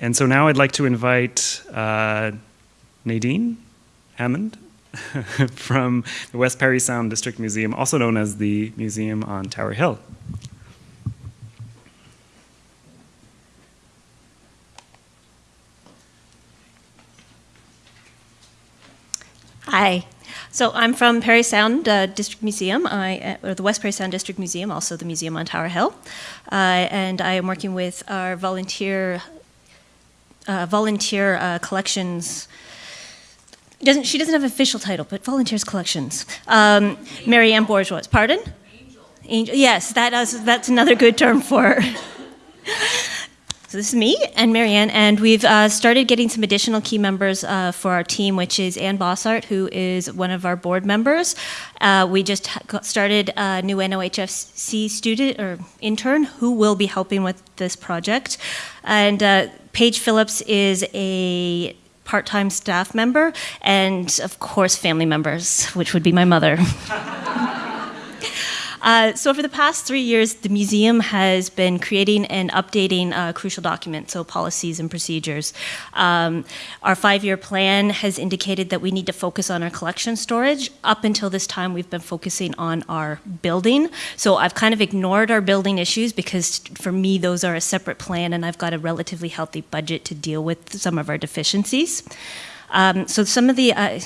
and so now I'd like to invite uh, Nadine Hammond from the West Parry Sound District Museum, also known as the Museum on Tower Hill. Hi. So I'm from Parry Sound uh, District Museum, I, uh, or the West Parry Sound District Museum, also the museum on Tower Hill. Uh, and I am working with our volunteer, uh, volunteer uh, collections doesn't, she doesn't have an official title, but volunteers collections. Um, Marianne Bourgeois. Pardon? Angel. Angel. Yes, that is, that's another good term for So this is me and Marianne, and we've uh, started getting some additional key members uh, for our team, which is Ann Bossart, who is one of our board members. Uh, we just started a new NOHFC student or intern who will be helping with this project. And uh, Paige Phillips is a part-time staff member, and of course family members, which would be my mother. Uh, so for the past three years, the museum has been creating and updating uh, crucial documents, so policies and procedures. Um, our five-year plan has indicated that we need to focus on our collection storage. Up until this time, we've been focusing on our building. So I've kind of ignored our building issues because for me, those are a separate plan and I've got a relatively healthy budget to deal with some of our deficiencies. Um, so some of the uh,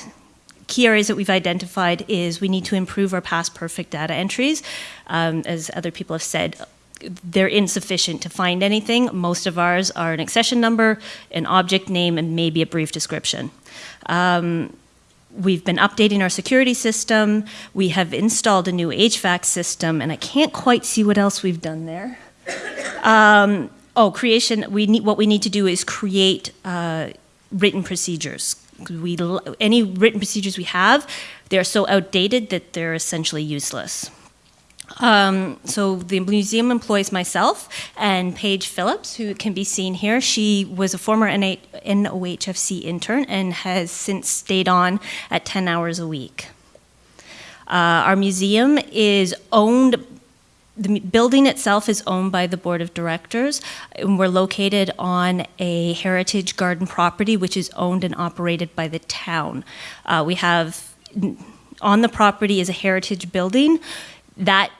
key areas that we've identified is we need to improve our PastPerfect data entries. Um, as other people have said, they're insufficient to find anything. Most of ours are an accession number, an object name, and maybe a brief description. Um, we've been updating our security system. We have installed a new HVAC system, and I can't quite see what else we've done there. Um, oh, creation, we need, what we need to do is create uh, written procedures we, any written procedures we have, they're so outdated that they're essentially useless. Um, so the museum employs myself and Paige Phillips, who can be seen here. She was a former NOHFC intern and has since stayed on at 10 hours a week. Uh, our museum is owned the building itself is owned by the board of directors and we're located on a heritage garden property which is owned and operated by the town. Uh, we have on the property is a heritage building. That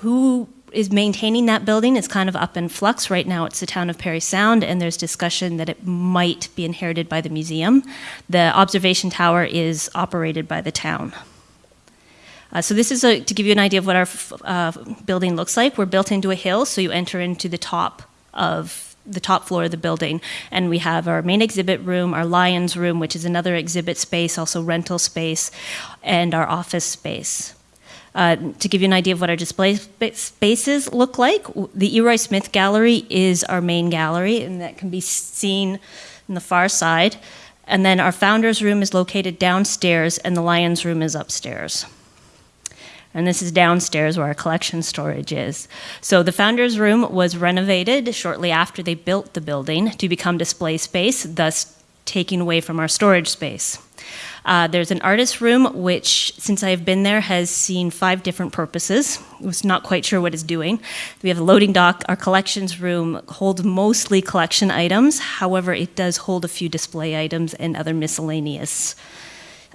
who is maintaining that building is kind of up in flux. Right now it's the town of parry Sound and there's discussion that it might be inherited by the museum. The observation tower is operated by the town uh, so this is a, to give you an idea of what our uh, building looks like. We're built into a hill, so you enter into the top of the top floor of the building. And we have our main exhibit room, our Lions room, which is another exhibit space, also rental space, and our office space. Uh, to give you an idea of what our display spaces look like, the E. Roy Smith Gallery is our main gallery, and that can be seen in the far side. And then our founder's room is located downstairs, and the Lions room is upstairs and this is downstairs where our collection storage is. So the founder's room was renovated shortly after they built the building to become display space, thus taking away from our storage space. Uh, there's an artist room, which, since I've been there, has seen five different purposes. I was not quite sure what it's doing. We have a loading dock. Our collections room holds mostly collection items. However, it does hold a few display items and other miscellaneous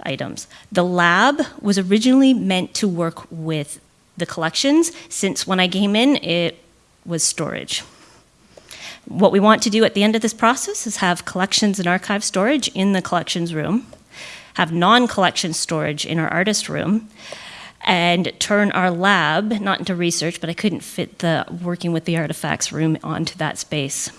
items. The lab was originally meant to work with the collections, since when I came in, it was storage. What we want to do at the end of this process is have collections and archive storage in the collections room, have non-collection storage in our artist room, and turn our lab, not into research, but I couldn't fit the working with the artifacts room onto that space.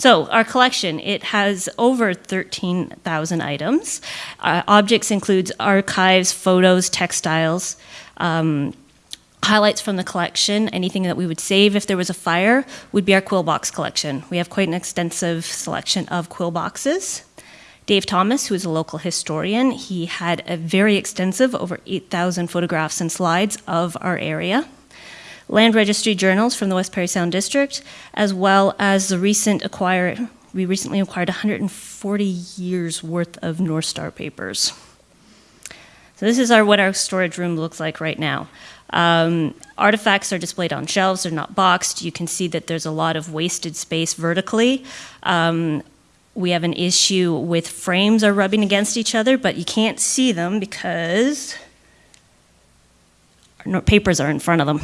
So our collection, it has over 13,000 items. Uh, objects includes archives, photos, textiles, um, highlights from the collection, anything that we would save if there was a fire, would be our quill box collection. We have quite an extensive selection of quill boxes. Dave Thomas, who is a local historian, he had a very extensive, over 8,000 photographs and slides of our area land registry journals from the West Parry Sound District, as well as the recent acquire, we recently acquired 140 years worth of North Star papers. So this is our what our storage room looks like right now. Um, artifacts are displayed on shelves; they're not boxed. You can see that there's a lot of wasted space vertically. Um, we have an issue with frames are rubbing against each other, but you can't see them because our papers are in front of them.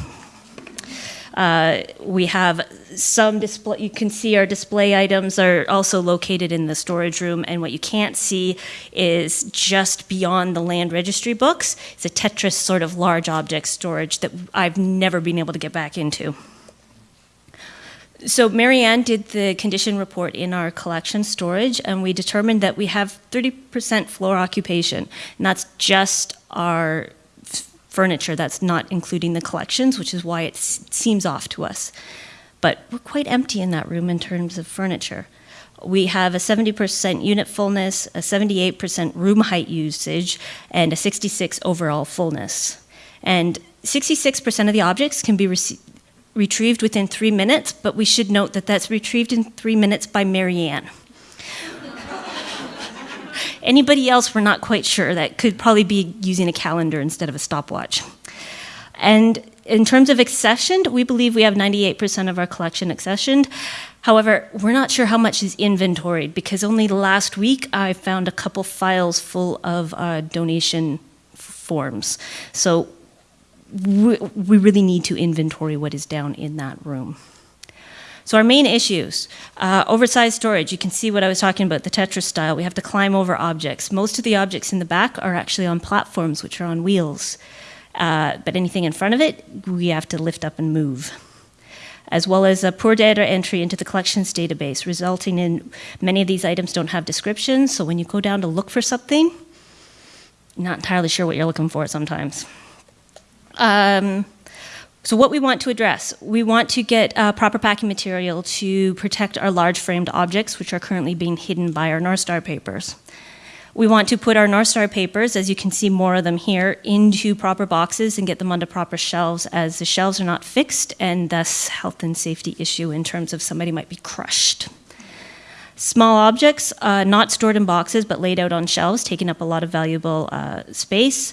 Uh, we have some display, you can see our display items are also located in the storage room, and what you can't see is just beyond the land registry books. It's a Tetris sort of large object storage that I've never been able to get back into. So Marianne did the condition report in our collection storage, and we determined that we have 30% floor occupation, and that's just our furniture. That's not including the collections, which is why it seems off to us. But we're quite empty in that room in terms of furniture. We have a 70% unit fullness, a 78% room height usage, and a 66 overall fullness. And 66% of the objects can be retrieved within three minutes, but we should note that that's retrieved in three minutes by Marianne. Anybody else, we're not quite sure. That could probably be using a calendar instead of a stopwatch. And in terms of accessioned, we believe we have 98% of our collection accessioned. However, we're not sure how much is inventoried because only last week I found a couple files full of uh, donation forms. So we, we really need to inventory what is down in that room. So our main issues, uh, oversized storage. You can see what I was talking about, the Tetris style. We have to climb over objects. Most of the objects in the back are actually on platforms, which are on wheels. Uh, but anything in front of it, we have to lift up and move. As well as a poor data entry into the collections database, resulting in many of these items don't have descriptions. So when you go down to look for something, not entirely sure what you're looking for sometimes. Um, so what we want to address, we want to get uh, proper packing material to protect our large framed objects, which are currently being hidden by our North Star papers. We want to put our North Star papers, as you can see more of them here, into proper boxes and get them onto proper shelves, as the shelves are not fixed, and thus health and safety issue in terms of somebody might be crushed. Small objects, uh, not stored in boxes but laid out on shelves, taking up a lot of valuable uh, space,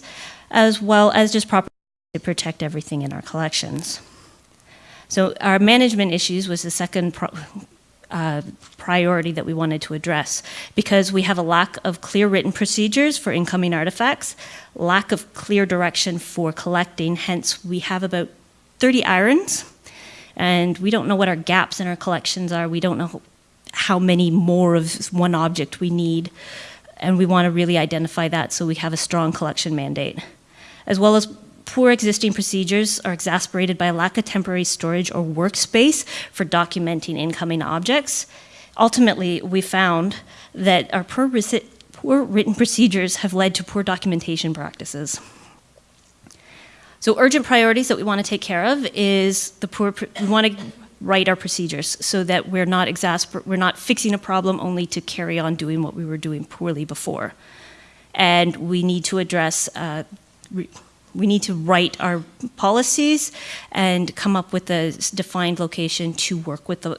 as well as just proper to protect everything in our collections. So our management issues was the second pro- uh, priority that we wanted to address because we have a lack of clear written procedures for incoming artifacts, lack of clear direction for collecting. Hence, we have about 30 irons, and we don't know what our gaps in our collections are. We don't know how many more of one object we need, and we want to really identify that so we have a strong collection mandate, as well as Poor existing procedures are exasperated by a lack of temporary storage or workspace for documenting incoming objects. Ultimately, we found that our poor, poor written procedures have led to poor documentation practices. So, urgent priorities that we want to take care of is the poor. We want to write our procedures so that we're not exasper- we're not fixing a problem only to carry on doing what we were doing poorly before. And we need to address. Uh, we need to write our policies and come up with a defined location to work with the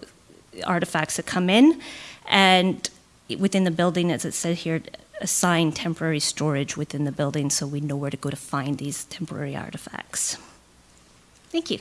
artifacts that come in. And within the building, as it said here, assign temporary storage within the building so we know where to go to find these temporary artifacts. Thank you.